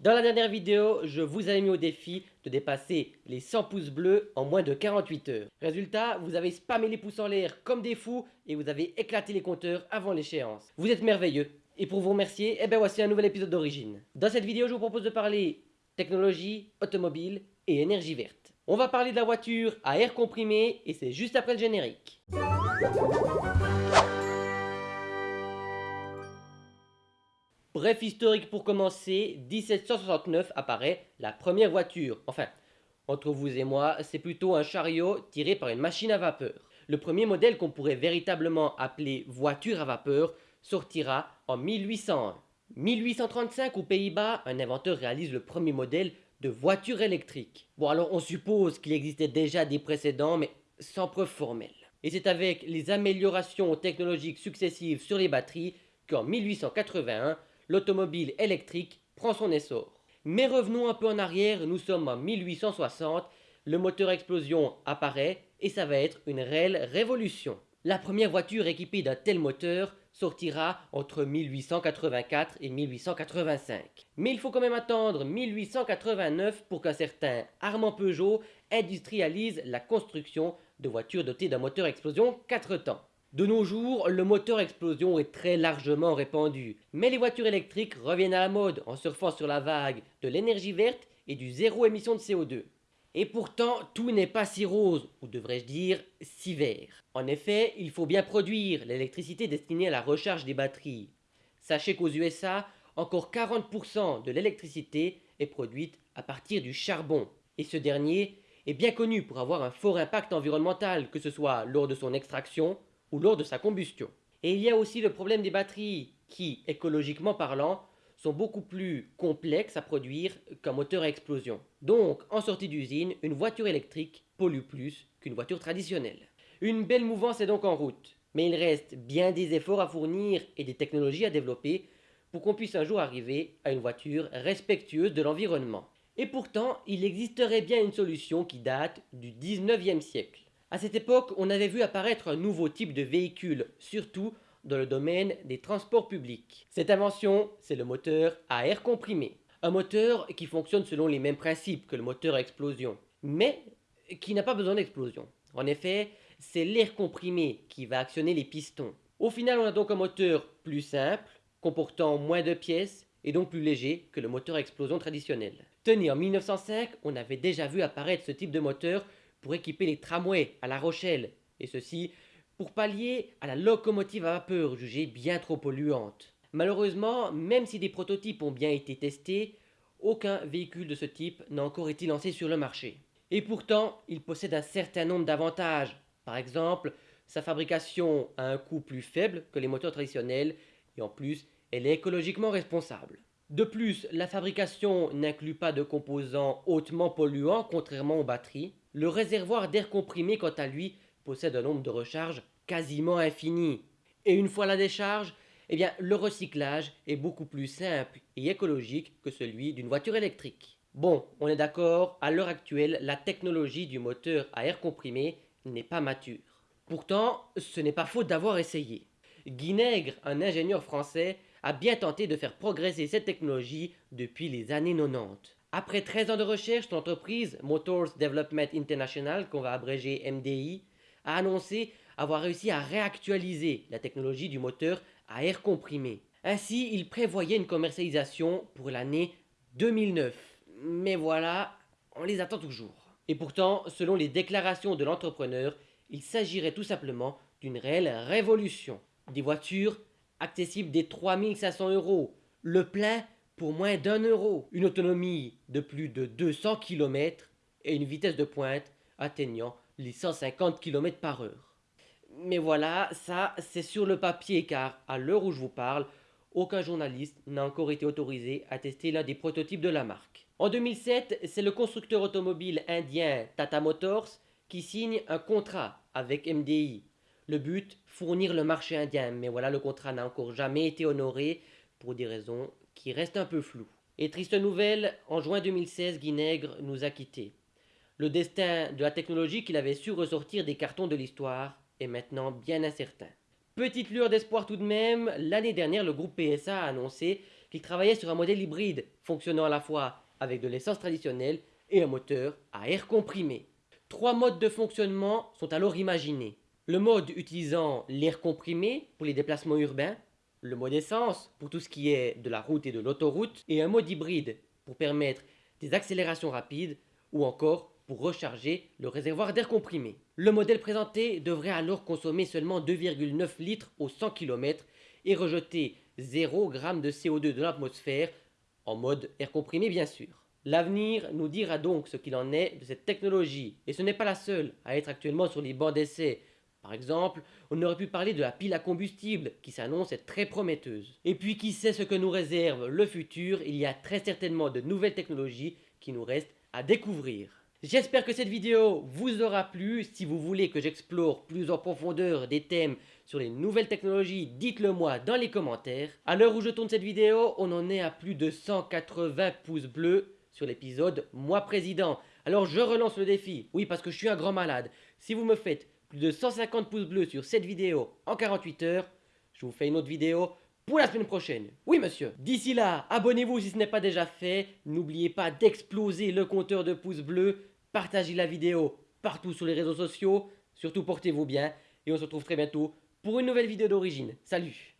Dans la dernière vidéo, je vous avais mis au défi de dépasser les 100 pouces bleus en moins de 48 heures. Résultat, vous avez spammé les pouces en l'air comme des fous et vous avez éclaté les compteurs avant l'échéance. Vous êtes merveilleux. Et pour vous remercier, eh ben voici un nouvel épisode d'origine. Dans cette vidéo, je vous propose de parler technologie, automobile et énergie verte. On va parler de la voiture à air comprimé et c'est juste après le générique. Bref historique pour commencer, 1769 apparaît la première voiture. Enfin, entre vous et moi, c'est plutôt un chariot tiré par une machine à vapeur. Le premier modèle qu'on pourrait véritablement appeler voiture à vapeur sortira en 1801. 1835 aux Pays-Bas, un inventeur réalise le premier modèle de voiture électrique. Bon alors on suppose qu'il existait déjà des précédents mais sans preuve formelle. Et c'est avec les améliorations technologiques successives sur les batteries qu'en 1881, l'automobile électrique prend son essor. Mais revenons un peu en arrière, nous sommes en 1860, le moteur explosion apparaît et ça va être une réelle révolution. La première voiture équipée d'un tel moteur sortira entre 1884 et 1885. Mais il faut quand même attendre 1889 pour qu'un certain Armand Peugeot industrialise la construction de voitures dotées d'un moteur explosion 4 temps. De nos jours, le moteur explosion est très largement répandu, mais les voitures électriques reviennent à la mode en surfant sur la vague de l'énergie verte et du zéro émission de CO2. Et pourtant, tout n'est pas si rose, ou devrais-je dire si vert. En effet, il faut bien produire l'électricité destinée à la recharge des batteries. Sachez qu'aux USA, encore 40% de l'électricité est produite à partir du charbon. Et ce dernier est bien connu pour avoir un fort impact environnemental, que ce soit lors de son extraction, ou lors de sa combustion. Et il y a aussi le problème des batteries qui, écologiquement parlant, sont beaucoup plus complexes à produire qu'un moteur à explosion. Donc, en sortie d'usine, une voiture électrique pollue plus qu'une voiture traditionnelle. Une belle mouvance est donc en route, mais il reste bien des efforts à fournir et des technologies à développer pour qu'on puisse un jour arriver à une voiture respectueuse de l'environnement. Et pourtant, il existerait bien une solution qui date du 19e siècle. À cette époque, on avait vu apparaître un nouveau type de véhicule, surtout dans le domaine des transports publics. Cette invention, c'est le moteur à air comprimé. Un moteur qui fonctionne selon les mêmes principes que le moteur à explosion, mais qui n'a pas besoin d'explosion. En effet, c'est l'air comprimé qui va actionner les pistons. Au final, on a donc un moteur plus simple, comportant moins de pièces et donc plus léger que le moteur à explosion traditionnel. Tenez, en 1905, on avait déjà vu apparaître ce type de moteur pour équiper les tramways à La Rochelle, et ceci pour pallier à la locomotive à vapeur jugée bien trop polluante. Malheureusement, même si des prototypes ont bien été testés, aucun véhicule de ce type n'a encore été lancé sur le marché. Et pourtant, il possède un certain nombre d'avantages. Par exemple, sa fabrication a un coût plus faible que les moteurs traditionnels et en plus, elle est écologiquement responsable. De plus, la fabrication n'inclut pas de composants hautement polluants contrairement aux batteries. Le réservoir d'air comprimé quant à lui possède un nombre de recharges quasiment infini. Et une fois la décharge, eh bien, le recyclage est beaucoup plus simple et écologique que celui d'une voiture électrique. Bon, on est d'accord, à l'heure actuelle, la technologie du moteur à air comprimé n'est pas mature. Pourtant, ce n'est pas faute d'avoir essayé. Guy Nègre, un ingénieur français, a bien tenté de faire progresser cette technologie depuis les années 90. Après 13 ans de recherche, l'entreprise Motors Development International, qu'on va abréger MDI, a annoncé avoir réussi à réactualiser la technologie du moteur à air comprimé. Ainsi, il prévoyait une commercialisation pour l'année 2009. Mais voilà, on les attend toujours. Et pourtant, selon les déclarations de l'entrepreneur, il s'agirait tout simplement d'une réelle révolution. Des voitures accessible des 3500 euros, le plein pour moins d'un euro, une autonomie de plus de 200 km et une vitesse de pointe atteignant les 150 km par heure. Mais voilà, ça c'est sur le papier car à l'heure où je vous parle, aucun journaliste n'a encore été autorisé à tester l'un des prototypes de la marque. En 2007, c'est le constructeur automobile indien Tata Motors qui signe un contrat avec MDI, le but, fournir le marché indien. Mais voilà, le contrat n'a encore jamais été honoré pour des raisons qui restent un peu floues. Et triste nouvelle, en juin 2016, Guinègre nous a quittés. Le destin de la technologie qu'il avait su ressortir des cartons de l'histoire est maintenant bien incertain. Petite lueur d'espoir tout de même, l'année dernière, le groupe PSA a annoncé qu'il travaillait sur un modèle hybride fonctionnant à la fois avec de l'essence traditionnelle et un moteur à air comprimé. Trois modes de fonctionnement sont alors imaginés. Le mode utilisant l'air comprimé pour les déplacements urbains, le mode essence pour tout ce qui est de la route et de l'autoroute, et un mode hybride pour permettre des accélérations rapides ou encore pour recharger le réservoir d'air comprimé. Le modèle présenté devrait alors consommer seulement 2,9 litres au 100 km et rejeter 0 g de CO2 de l'atmosphère, en mode air comprimé bien sûr. L'avenir nous dira donc ce qu'il en est de cette technologie, et ce n'est pas la seule à être actuellement sur les bancs d'essai. Par exemple, on aurait pu parler de la pile à combustible, qui s'annonce être très prometteuse. Et puis qui sait ce que nous réserve le futur, il y a très certainement de nouvelles technologies qui nous restent à découvrir. J'espère que cette vidéo vous aura plu. Si vous voulez que j'explore plus en profondeur des thèmes sur les nouvelles technologies, dites-le moi dans les commentaires. À l'heure où je tourne cette vidéo, on en est à plus de 180 pouces bleus sur l'épisode Moi Président. Alors je relance le défi, oui parce que je suis un grand malade. Si vous me faites plus de 150 pouces bleus sur cette vidéo en 48 heures, je vous fais une autre vidéo pour la semaine prochaine. Oui monsieur. D'ici là, abonnez-vous si ce n'est pas déjà fait. N'oubliez pas d'exploser le compteur de pouces bleus. Partagez la vidéo partout sur les réseaux sociaux. Surtout portez-vous bien. Et on se retrouve très bientôt pour une nouvelle vidéo d'origine. Salut